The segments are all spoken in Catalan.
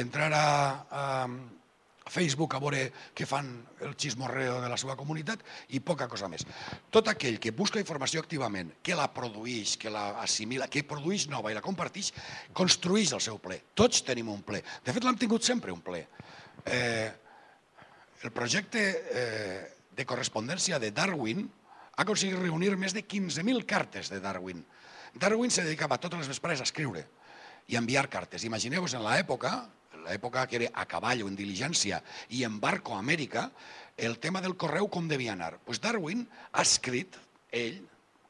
entrar a, a Facebook a veure què fan el xismorreo de la seva comunitat i poca cosa més. Tot aquell que busca informació activament, que la produeix, que la assimila, que produeix nova i la comparteix, construeix el seu ple. Tots tenim un ple. De fet, l'hem tingut sempre, un ple. Eh, el projecte eh, de correspondència de Darwin ha aconseguit reunir més de 15.000 cartes de Darwin. Darwin se dedicava totes les vesprades a escriure i enviar cartes. Imagineu-vos en l'època, l'època que era a cavall o en diligència i en barco a Amèrica, el tema del correu com devia anar. Pues Darwin ha escrit, ell,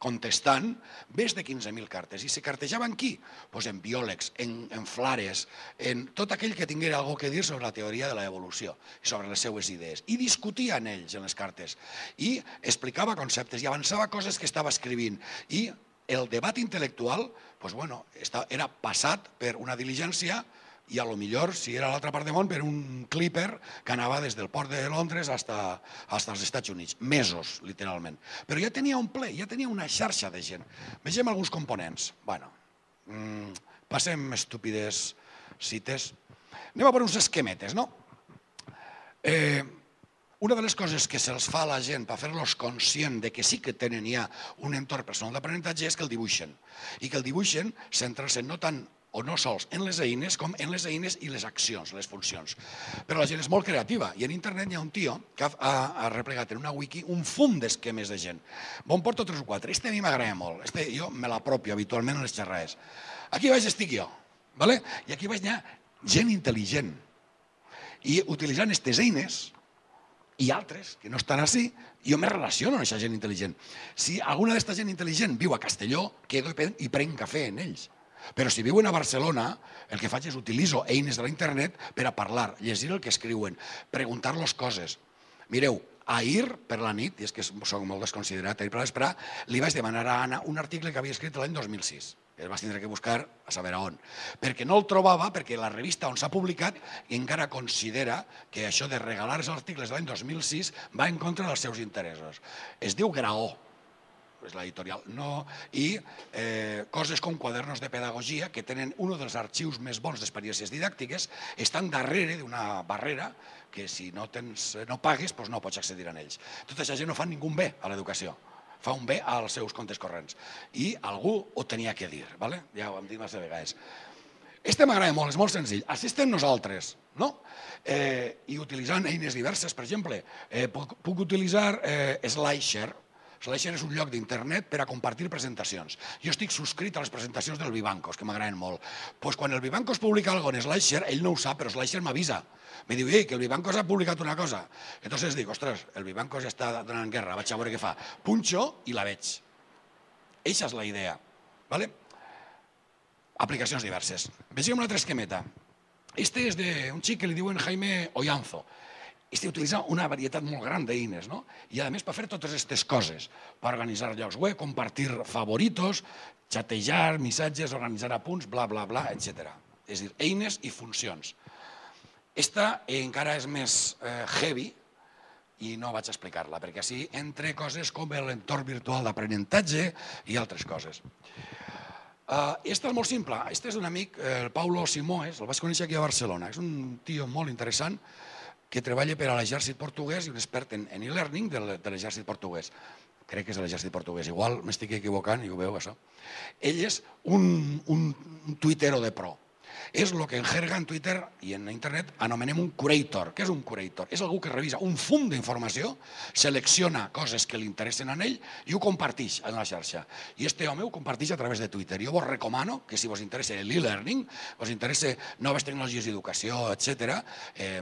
contestant més de 15.000 cartes. I se cartejaven qui? Pues en biòlegs, en, en flares, en tot aquell que tinguera alguna que dir sobre la teoria de l'evolució i sobre les seues idees. I discutia en ells, en les cartes. I explicava conceptes i avançava coses que estava escrivint. I el debat intel·lectual pues bueno, era passat per una diligència i a lo millor, si era a l'altra part del món, per un clipper que anava des del port de Londres hasta, hasta els Estats Units. Mesos, literalment. Però ja tenia un ple, ja tenia una xarxa de gent. Vegem alguns components. Bueno, mmm, passem estúpides cites. Anem a per uns esquemetes, no? Eh, una de les coses que se'ls fa a la gent per fer-los conscient de que sí que tenen ja un entorn personal d'aprenentatge és que el dibuixen. I que el dibuixen centrar-se no tant o no sols en les eines com en les eines i les accions, les funcions. Però la gent és molt creativa i en internet hi ha un tio que ha, ha replegat en una wiki un fum d'esquemes de gent. Bon porto tres o quatre. Este a mi m'agrada molt. Este jo me l'apropio habitualment en les xerrades. Aquí baix estic jo, ¿vale? i aquí baix hi ha gent intel·ligent. I utilitzant aquestes eines, i altres que no estan així, jo me relaciono amb aquesta gent intel·ligent. Si alguna d'aquesta gent intel·ligent viu a Castelló, quedo i prenc cafè en ells. Però si viuen a Barcelona, el que faig és utilitzo eines de la internet per a parlar, llegir el que escriuen, preguntar-los coses. Mireu, ahir per la nit, i és que soc molt desconsiderat, ahir per l'esprà, li vaig demanar a Anna un article que havia escrit l'any 2006. El vas tindre que buscar a saber on. Perquè no el trobava, perquè la revista on s'ha publicat encara considera que això de regalar els articles de l'any 2006 va en contra dels seus interessos. Es diu Graó, és l'editorial, no, i eh, coses com quadernos de pedagogia, que tenen un dels arxius més bons d'experiències didàctiques, estan darrere d'una barrera que si no, tens, no pagues doncs no pots accedir a ells. Tota aquesta gent no fa ningú bé a l'educació, fa un bé als seus comptes corrents. I algú ho tenia que dir, ¿vale? ja ho hem dit massa vegades. Este m'agrada molt, és molt senzill. Així estem nosaltres, no? Eh, I utilitzant eines diverses, per exemple, eh, puc, puc utilitzar eh, SlideShare, SlideShare és un lloc d'internet per a compartir presentacions. Jo estic subscrit a les presentacions del Vivancos, que m'agraden molt. Pues quan el Vivancos publica alguna en SlideShare, ell no ho sap, però SlideShare m'avisa. Me diu, ei, que el Vivancos ha publicat una cosa. Entonces dic, ostres, el Vivancos està donant guerra, vaig a veure què fa. Punxo i la veig. Eixa és la idea. ¿vale? Aplicacions diverses. Vegem un altre esquemeta. Este és d'un xic que li diuen Jaime Ollanzo este utilitza una varietat molt gran d'eines, no? I a més per fer totes aquestes coses, per organitzar llocs web, compartir favoritos, xatejar, missatges, organitzar apunts, bla, bla, bla, etc. És dir, eines i funcions. Esta encara és més eh, heavy i no vaig explicar-la, perquè així entre coses com l'entorn virtual d'aprenentatge i altres coses. Uh, esta és molt simple. Este és un amic, el Paulo Simoes, el vaig conèixer aquí a Barcelona. És un tio molt interessant, que treballa per a l'exèrcit portuguès i un expert en e-learning de l'exèrcit portuguès. Crec que és l'exèrcit portuguès. Igual m'estic equivocant i ho veu, això. Ell és un, un, tuitero de pro. És el que en jerga en Twitter i en internet anomenem un curator. Què és un curator? És algú que revisa un fum d'informació, selecciona coses que li interessen a ell i ho comparteix en la xarxa. I este home ho comparteix a través de Twitter. Jo vos recomano que si vos interessa l'e-learning, vos interessa noves tecnologies d'educació, etc., eh,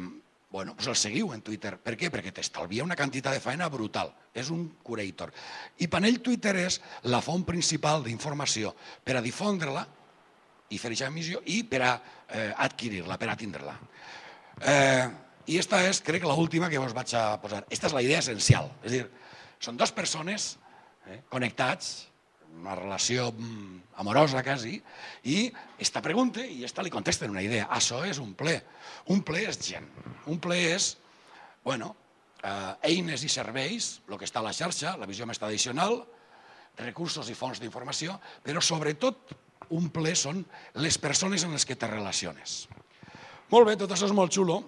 Bueno, pues el seguiu en Twitter. Per què? Perquè t'estalvia una quantitat de feina brutal. És un curator. I per ell Twitter és la font principal d'informació per a difondre-la i fer aquesta emissió i per a eh, adquirir-la, per a tindre-la. Eh, I esta és, crec, l'última que vos vaig a posar. Esta és la idea essencial. És dir, són dues persones eh, connectats, una relació amorosa quasi, i esta pregunta i esta li contesten una idea. Això és un ple. Un ple és gent. Un ple és, bueno, eh, eines i serveis, el que està a la xarxa, la visió més tradicional, recursos i fonts d'informació, però sobretot un ple són les persones en les que te relaciones. Molt bé, tot això és molt xulo.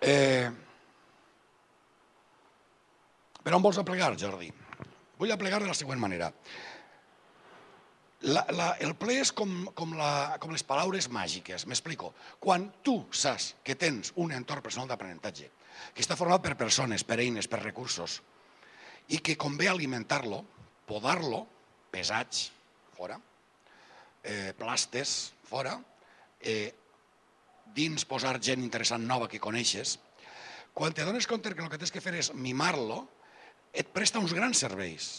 Eh... Per on vols aplegar, Jordi? Vull aplegar de la següent manera. La, la, el ple és com, com, la, com les paraules màgiques. M'explico. Quan tu saps que tens un entorn personal d'aprenentatge, que està format per persones, per eines, per recursos, i que convé alimentar-lo, podar-lo, pesats, fora, eh, plastes, fora, eh, dins posar gent interessant nova que coneixes, quan te dones compte que el que tens que fer és mimar-lo, et presta uns grans serveis.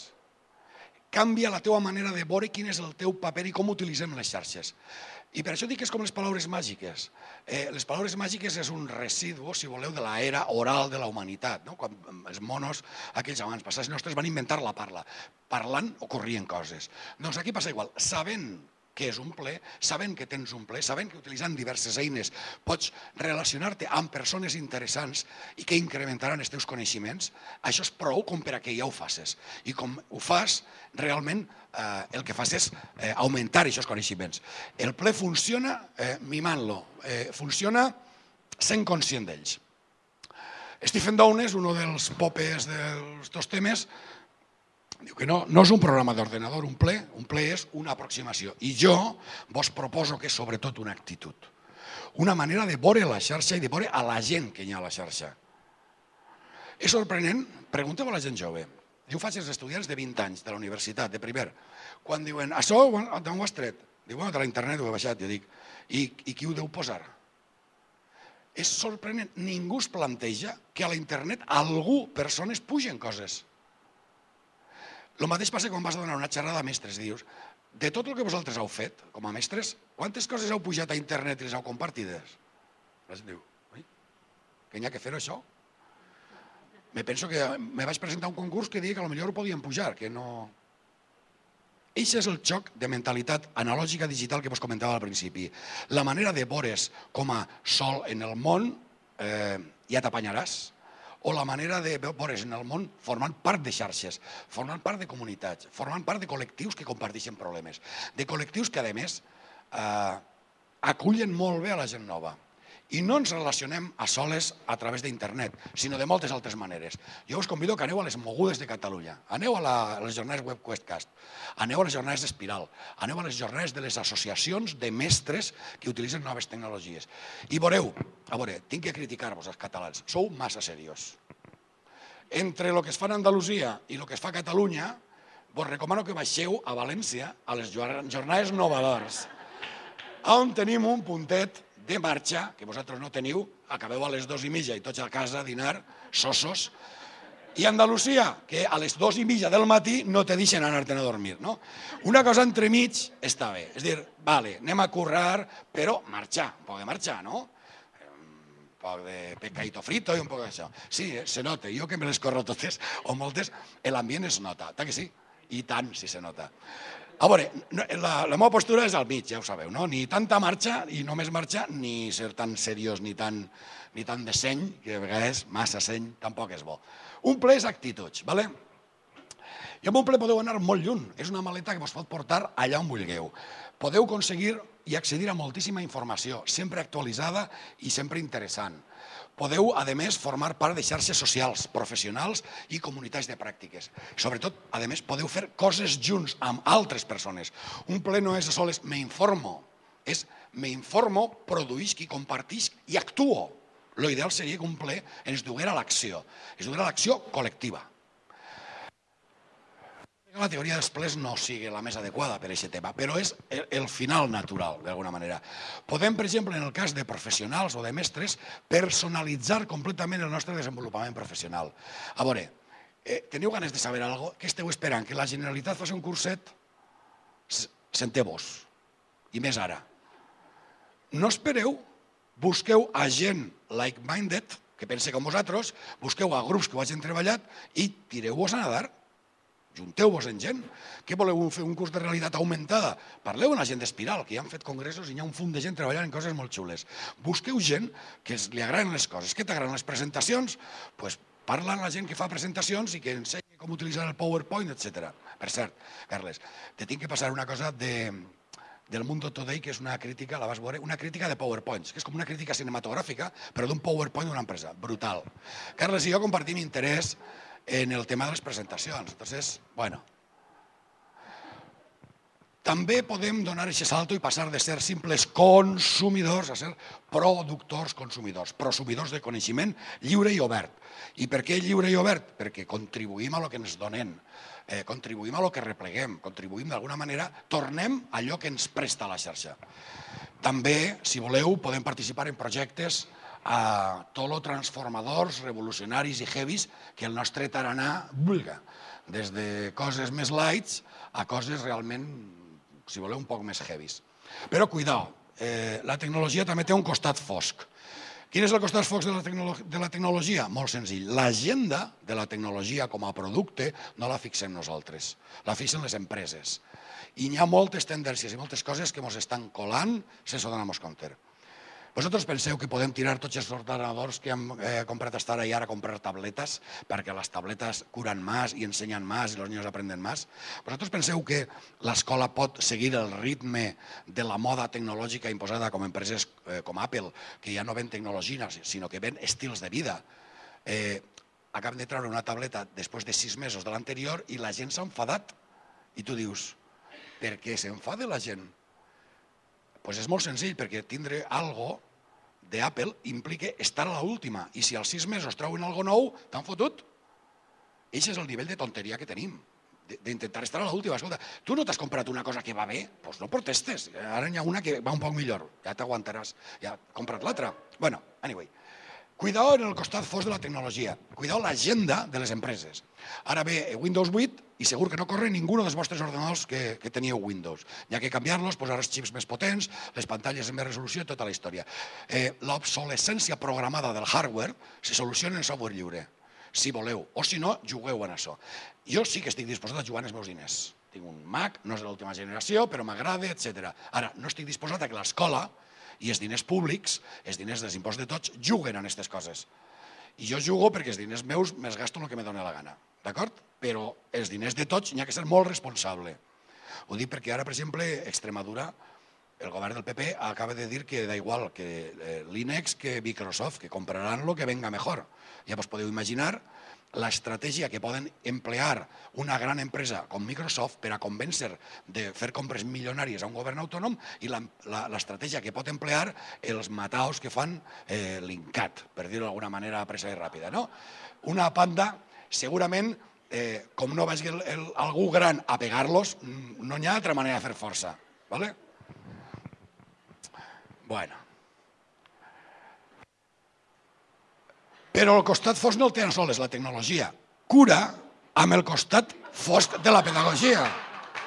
Canvia la teva manera de veure quin és el teu paper i com utilitzem les xarxes. I per això dic que és com les paraules màgiques. Eh, les paraules màgiques és un residu, si voleu, de l'era oral de la humanitat. No? Quan els monos, aquells abans passats nostres, van inventar la parla. Parlant ocorrien coses. Doncs aquí passa igual. Sabent què és un ple, sabent que tens un ple, sabent que utilitzant diverses eines pots relacionar-te amb persones interessants i que incrementaran els teus coneixements, això és prou com per a que ja ho facis. I com ho fas, realment eh, el que fas és eh, augmentar aquests coneixements. El ple funciona eh, mimant-lo, eh, funciona sent conscient d'ells. Stephen Downes, un dels popes dels dos temes, Diu que no, no és un programa d'ordenador, un ple, un ple és una aproximació. I jo vos proposo que és sobretot una actitud. Una manera de veure la xarxa i de veure a la gent que hi ha a la xarxa. És sorprenent, pregunteu a la gent jove. Jo faig els estudiants de 20 anys de la universitat, de primer. Quan diuen, això d'on ho has tret? Diu, bueno, de la internet ho he baixat. Jo dic, i, i qui ho deu posar? És sorprenent, ningú es planteja que a la internet algú, persones, pugen coses. El mateix passa quan vas a donar una xerrada a mestres dius, de tot el que vosaltres heu fet com a mestres, quantes coses heu pujat a internet i les heu compartides? La gent diu, oi, que n'hi ha que fer això? Me penso que me vaig presentar un concurs que deia que potser ho podien pujar, que no... Eixe és el xoc de mentalitat analògica digital que vos comentava al principi. La manera de veure's com a sol en el món, eh, ja t'apanyaràs, o la manera de veure's en el món formant part de xarxes, formant part de comunitats, formant part de col·lectius que comparteixen problemes, de col·lectius que, a més, eh, acullen molt bé a la gent nova. I no ens relacionem a soles a través d'internet, sinó de moltes altres maneres. Jo us convido que aneu a les mogudes de Catalunya, aneu a, la, a les jornades WebQuestcast, aneu a les jornades d'Espiral, aneu a les jornades de les associacions de mestres que utilitzen noves tecnologies. I veureu, a veure, tinc que criticar-vos els catalans, sou massa seriós. Entre el que es fa en Andalusia i el que es fa a Catalunya, vos recomano que baixeu a València a les jornades novadors, on tenim un puntet de marxa, que vosaltres no teniu, acabeu a les dues i mitja i tots a casa a dinar, sosos, i Andalusia, que a les dues i mitja del matí no te deixen anar-te'n a dormir. No? Una cosa entremig està bé. És dir, vale, anem a currar, però marxar, un poc de marxar, no? Un poc de pescadito frito i un poc d'això. Sí, eh, se nota. Jo que me les corro totes, o moltes, l'ambient es nota. Ta que sí? I tant, si se nota. A veure, la, la meva postura és al mig, ja ho sabeu, no? Ni tanta marxa i només marxa, ni ser tan seriós ni tan, ni tan de seny, que a vegades massa seny tampoc és bo. Un ple és actituds, ¿vale? I amb un ple podeu anar molt lluny. És una maleta que vos pot portar allà on vulgueu. Podeu aconseguir i accedir a moltíssima informació, sempre actualitzada i sempre interessant. Podeu, a més, formar part de xarxes socials, professionals i comunitats de pràctiques. Sobretot, a més, podeu fer coses junts amb altres persones. Un ple no és sols me informo, és me informo, produïsc i compartisc i actuo. Lo ideal seria que un ple ens duguera a l'acció, ens duguera a l'acció col·lectiva la teoria dels plens no sigui la més adequada per a aquest tema, però és el final natural, d'alguna manera. Podem, per exemple, en el cas de professionals o de mestres, personalitzar completament el nostre desenvolupament professional. A veure, eh, teniu ganes de saber alguna cosa? Què esteu esperant? Que la Generalitat faci un curset? Senteu-vos. I més ara. No espereu, busqueu a gent like-minded, que pense com vosaltres, busqueu a grups que ho hagin treballat i tireu-vos a nadar Junteu-vos en gent. Què voleu fer un curs de realitat augmentada? Parleu amb la gent d'Espiral, que ja han fet congressos i hi ha un fum de gent treballant en coses molt xules. Busqueu gent que li agraden les coses. Què t'agraden les presentacions? Doncs pues parla amb la gent que fa presentacions i que ensenya com utilitzar el PowerPoint, etc. Per cert, Carles, te tinc que passar una cosa de, del Mundo Today, que és una crítica, la vas veure, una crítica de PowerPoints, que és com una crítica cinematogràfica, però d'un PowerPoint d'una empresa. Brutal. Carles i jo compartim interès en el tema de les presentacions. Entonces, bueno, també podem donar aquest salto i passar de ser simples consumidors a ser productors consumidors, prosumidors de coneixement lliure i obert. I per què lliure i obert? Perquè contribuïm a lo que ens donen eh, contribuïm a lo que repleguem, contribuïm d'alguna manera, tornem a allò que ens presta la xarxa. També, si voleu, podem participar en projectes a tot lo transformadors, revolucionaris i heavies que el nostre taranà vulga, des de coses més lights a coses realment, si voleu, un poc més heavies. Però cuidao, eh, la tecnologia també té un costat fosc. Quin és el costat fosc de la, de la tecnologia? Molt senzill. L'agenda de la tecnologia com a producte no la fixem nosaltres, la fixen les empreses. I hi ha moltes tendències i moltes coses que ens estan colant sense donar-nos compte. Vosaltres penseu que podem tirar tots els ordenadors que hem eh, comprat hasta ara i ara comprar tabletes perquè les tabletes curen més i ensenyen més i els niños aprenden més? Vosaltres penseu que l'escola pot seguir el ritme de la moda tecnològica imposada com empreses eh, com Apple, que ja no ven tecnologia, sinó que ven estils de vida? Eh, acaben de treure una tableta després de sis mesos de l'anterior i la gent s'ha enfadat. I tu dius, per què s'enfada la gent? pues és molt senzill, perquè tindre algo d'Apple implica estar a l'última. I si als sis mesos treuen algo nou, t'han fotut. Això és el nivell de tonteria que tenim d'intentar estar a l'última. Escolta, tu no t'has comprat una cosa que va bé? Doncs pues no protestes. Ara n'hi ha una que va un poc millor. Ja t'aguantaràs. Ja comprat l'altra. bueno, anyway. Cuidao en el costat fos de la tecnologia. Cuidao l'agenda de les empreses. Ara ve Windows 8 i segur que no corre ningú dels vostres ordenadors que, que teníeu Windows. Hi ha que canviar-los, posar els xips més potents, les pantalles amb més resolució i tota la història. Eh, L'obsolescència programada del hardware se soluciona en software lliure, si voleu, o si no, jugueu en això. Jo sí que estic disposat a jugar els meus diners. Tinc un Mac, no és de l'última generació, però m'agrada, etc. Ara, no estic disposat a que l'escola i els diners públics, els diners dels impostos de tots, juguen en aquestes coses. I jo jugo perquè els diners meus me'ls gasto el que me dóna la gana, d'acord? Però els diners de tots n'hi ha que ser molt responsable. Ho dic perquè ara, per exemple, Extremadura, el govern del PP acaba de dir que da igual que eh, l'INEX que Microsoft, que compraran lo que venga mejor. Ja vos podeu imaginar l'estratègia que poden emplear una gran empresa com Microsoft per a convèncer de fer compres milionàries a un govern autònom i l'estratègia que pot emplear els mataos que fan eh, l'INCAT, per dir-ho d'alguna manera presa i ràpida. No? Una panda, segurament, eh, com no vagi el, el, algú gran a pegar-los, no hi ha altra manera de fer força. ¿vale? Bueno. Però el costat fosc no el tenen soles la tecnologia. Cura amb el costat fosc de la pedagogia.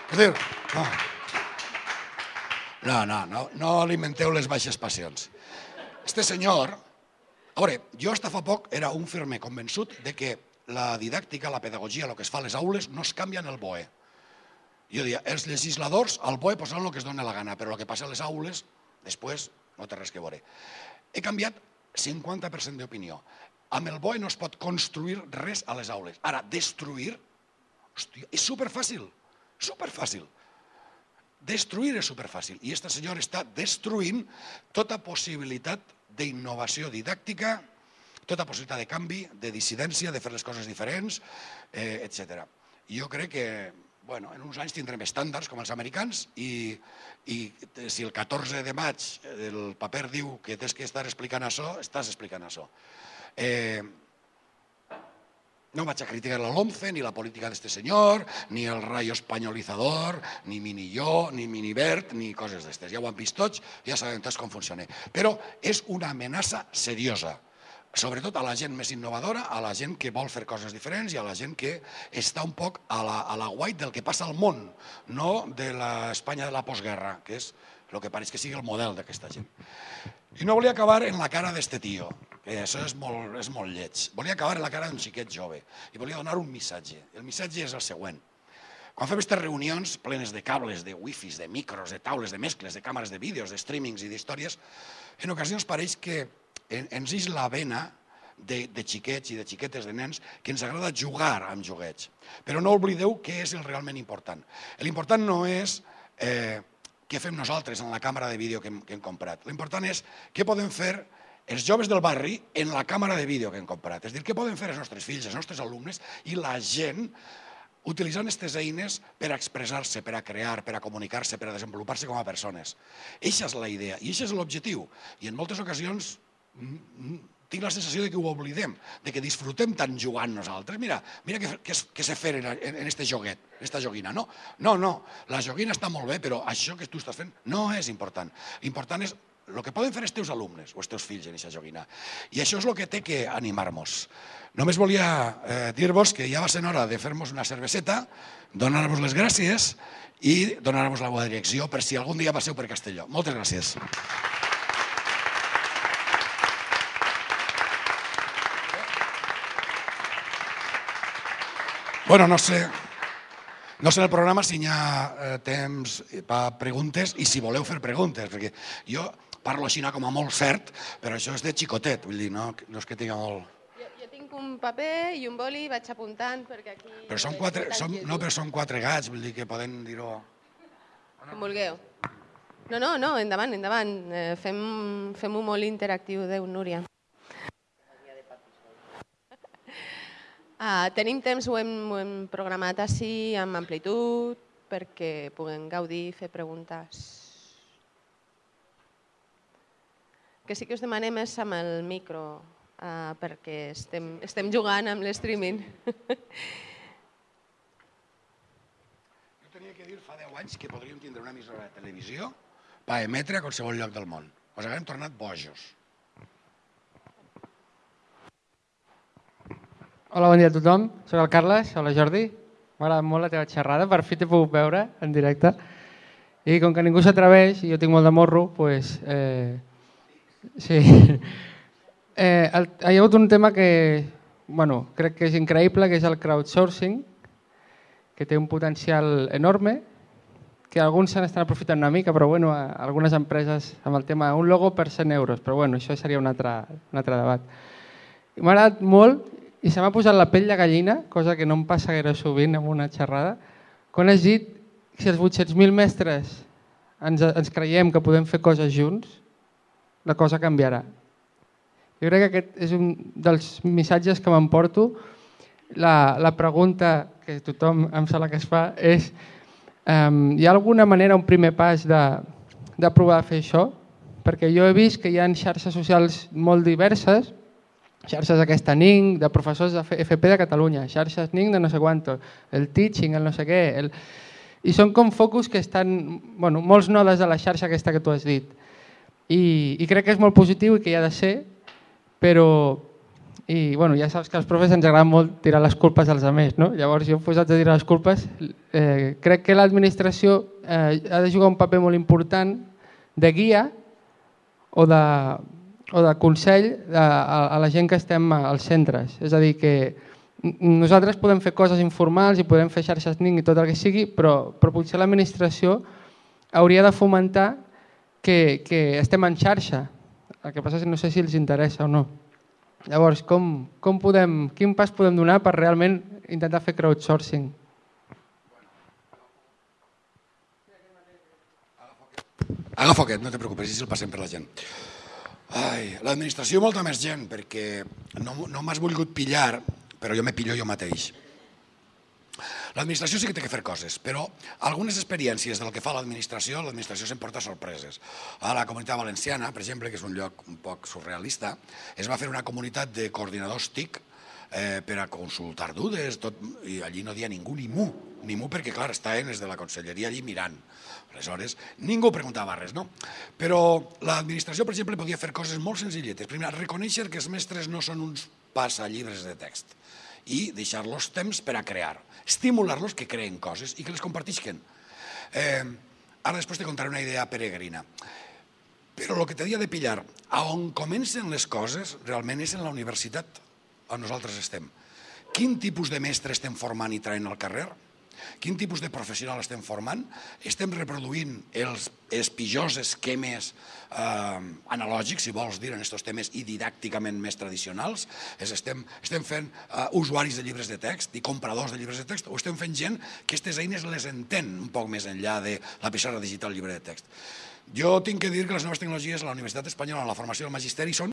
És dir, no. No, no, no, no alimenteu les baixes passions. Este senyor, a veure, jo hasta fa poc era un firme convençut de que la didàctica, la pedagogia, el que es fa a les aules, no es canvia en el BOE. Jo deia, els legisladors al BOE posaran el que es dona la gana, però el que passa a les aules, després, no té res que veure. He canviat 50% d'opinió. Amb el BOE no es pot construir res a les aules. Ara, destruir, hòstia, és superfàcil, superfàcil. Destruir és superfàcil. I aquesta senyora està destruint tota possibilitat d'innovació didàctica, tota possibilitat de canvi, de dissidència, de fer les coses diferents, eh, etc. Jo crec que bueno, en uns anys tindrem estàndards com els americans i, i si el 14 de maig el paper diu que tens que estar explicant això, estàs explicant això. Eh, no vaig a criticar la LOMCE, ni la política d'este senyor, ni el rayo espanyolitzador, ni Minilló, ni Minivert, ni coses d'estes. Ja ho han vist tots, ja sabem tots com funciona. Però és una amenaça seriosa, sobretot a la gent més innovadora, a la gent que vol fer coses diferents i a la gent que està un poc a la, a la guait del que passa al món, no de l'Espanya de la postguerra, que és el que pareix que sigui el model d'aquesta gent. I no volia acabar en la cara d'este tio, que això és molt, és molt lleig. Volia acabar en la cara d'un xiquet jove i volia donar un missatge. El missatge és el següent. Quan fem aquestes reunions plenes de cables, de wifis, de micros, de taules, de mescles, de càmeres de vídeos, de streamings i d'històries, en ocasions pareix que ens és la vena de, de xiquets i de xiquetes, de nens, que ens agrada jugar amb joguets. Però no oblideu què és el realment important. L'important no és eh, què fem nosaltres en la càmera de vídeo que hem, que hem comprat. L'important és què poden fer els joves del barri en la càmera de vídeo que hem comprat. És dir, què poden fer els nostres fills, els nostres alumnes i la gent utilitzant aquestes eines per expressar-se, per a crear, per a comunicar-se, per a desenvolupar-se com a persones. Eixa és la idea i això és l'objectiu. I en moltes ocasions tinc la sensació de que ho oblidem, de que disfrutem tant jugant nosaltres. Mira, mira que, que, que se fer en, en este joguet, en esta joguina. No, no, no, la joguina està molt bé, però això que tu estàs fent no és important. L'important és el que poden fer els teus alumnes o els teus fills en aquesta joguina. I això és el que té que animar-nos. Només volia eh, dir-vos que ja va ser hora de fer-nos una cerveseta, donar-vos les gràcies i donar-vos la bona direcció per si algun dia passeu per Castelló. Moltes gràcies. Bueno, no sé, no sé en el programa si hi ha eh, temps per preguntes i si voleu fer preguntes, perquè jo parlo així com a molt cert, però això és de xicotet, vull dir, no, no és que tinga molt... Jo, jo tinc un paper i un boli, vaig apuntant perquè aquí... Però són quatre, són, no, però són quatre gats, vull dir que poden dir-ho... Com vulgueu. No, no, no, endavant, endavant. Eh, Fem-ho fem molt interactiu, Déu, Núria. Ah, tenim temps, ho hem, ho hem programat així, amb amplitud, perquè puguem gaudir i fer preguntes. que sí que us demanem és amb el micro, uh, perquè estem, estem jugant amb l'streaming. Jo tenia que dir fa 10 anys que podríem tindre una emissora de televisió per emetre a qualsevol lloc del món. Us haguem tornat bojos. Hola, bon dia a tothom. Soc el Carles. Hola, Jordi. M'ha agradat molt la teva xerrada. Per fi t'he pogut veure en directe. I com que ningú s'atreveix i jo tinc molt de morro, pues, eh, Sí. Eh, hi ha hagut un tema que bueno, crec que és increïble, que és el crowdsourcing, que té un potencial enorme, que alguns se n'estan aprofitant una mica, però bueno, algunes empreses amb el tema un logo per 100 euros, però bueno, això seria un altre, un altre debat. M'ha agradat molt i se m'ha posat la pell de gallina, cosa que no em passa gaire sovint en una xerrada, quan has dit que si els 800.000 mestres ens, ens creiem que podem fer coses junts, la cosa canviarà. Jo crec que aquest és un dels missatges que m'emporto. La, la pregunta que tothom em sembla que es fa és um, hi ha alguna manera, un primer pas de, de provar a fer això? Perquè jo he vist que hi ha xarxes socials molt diverses, xarxes aquesta NINC, de professors de FP de Catalunya, xarxes NINC de no sé quanto, el teaching, el no sé què... El... I són com focus que estan, bueno, molts nodes de la xarxa aquesta que tu has dit i, i crec que és molt positiu i que hi ha de ser, però i bueno, ja saps que als profes ens agrada molt tirar les culpes als altres, no? Llavors jo posat a tirar les culpes, eh, crec que l'administració eh, ha de jugar un paper molt important de guia o de, o de consell a, a, a la gent que estem als centres. És a dir, que nosaltres podem fer coses informals i podem fer xarxes NINC i tot el que sigui, però, però potser l'administració hauria de fomentar que, que estem en xarxa. El que passa és que no sé si els interessa o no. Llavors, com, com podem, quin pas podem donar per realment intentar fer crowdsourcing? Agafa aquest, no te preocupes, si el passem per la gent. L'administració molta més gent, perquè no, no m'has volgut pillar, però jo me pillo jo mateix. L'administració sí que té que fer coses, però algunes experiències del que fa l'administració, l'administració s'emporta sorpreses. A la comunitat valenciana, per exemple, que és un lloc un poc surrealista, es va fer una comunitat de coordinadors TIC eh, per a consultar dudes, tot, i allí no dia ningú ni mu, ni mu perquè, clar, estaven des de la conselleria allí mirant. Aleshores, ningú preguntava res, no? Però l'administració, per exemple, podia fer coses molt senzilletes. Primer, reconèixer que els mestres no són uns passallibres de text i deixar-los temps per a crear estimular-los que creen coses i que les compartisquen. Eh, ara després te contaré una idea peregrina. Però el que t'havia de pillar, a on comencen les coses realment és en la universitat on nosaltres estem. Quin tipus de mestre estem formant i traient al carrer? quin tipus de professional estem formant, estem reproduint els, els pitjors esquemes eh, analògics, si vols dir, en aquests temes i didàcticament més tradicionals, és estem, estem fent eh, usuaris de llibres de text i compradors de llibres de text, o estem fent gent que aquestes eines les entén un poc més enllà de la pissarra digital llibre de text. Jo tinc que dir que les noves tecnologies a la Universitat Espanyola, en la formació del Magisteri, són